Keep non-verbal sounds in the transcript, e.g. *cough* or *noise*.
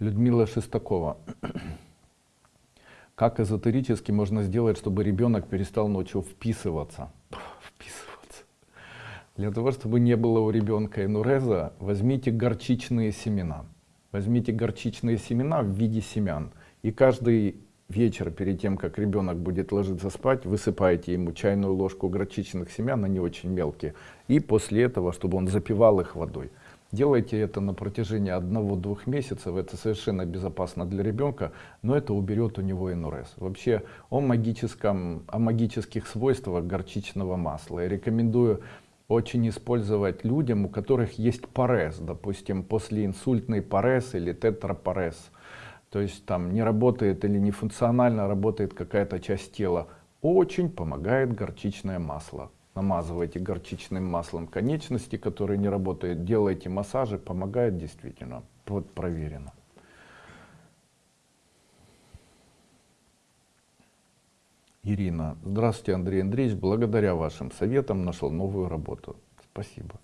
Людмила Шестакова. *clears throat* Как эзотерически можно сделать, чтобы ребенок перестал ночью вписываться? Вписываться. Для того, чтобы не было у ребенка энуреза, возьмите горчичные семена. Возьмите горчичные семена в виде семян. И каждый вечер, перед тем, как ребенок будет ложиться спать, высыпаете ему чайную ложку горчичных семян, они очень мелкие. И после этого, чтобы он запивал их водой. Делайте это на протяжении одного-двух месяцев, это совершенно безопасно для ребенка, но это уберет у него НРС. Вообще о, магическом, о магических свойствах горчичного масла. Я рекомендую очень использовать людям, у которых есть парез, допустим, послеинсультный парез или тетрапарез. То есть там не работает или не функционально работает какая-то часть тела. Очень помогает горчичное масло намазывайте горчичным маслом конечности, которые не работают, делайте массажи, помогает действительно, вот проверено. Ирина, здравствуйте, Андрей Андреевич, благодаря вашим советам нашел новую работу. Спасибо.